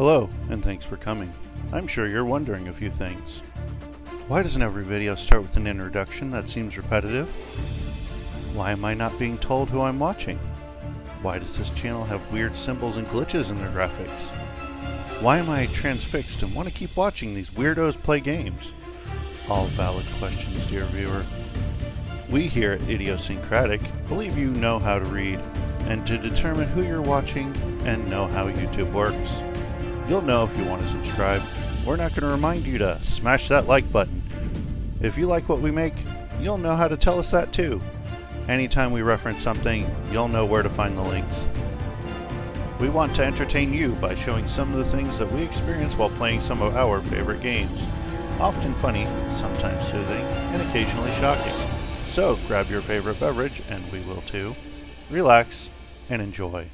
Hello, and thanks for coming. I'm sure you're wondering a few things. Why doesn't every video start with an introduction that seems repetitive? Why am I not being told who I'm watching? Why does this channel have weird symbols and glitches in their graphics? Why am I transfixed and want to keep watching these weirdos play games? All valid questions, dear viewer. We here at Idiosyncratic believe you know how to read and to determine who you're watching and know how YouTube works. You'll know if you want to subscribe. We're not going to remind you to smash that like button. If you like what we make, you'll know how to tell us that too. Anytime we reference something, you'll know where to find the links. We want to entertain you by showing some of the things that we experience while playing some of our favorite games. Often funny, sometimes soothing, and occasionally shocking. So grab your favorite beverage, and we will too. Relax and enjoy.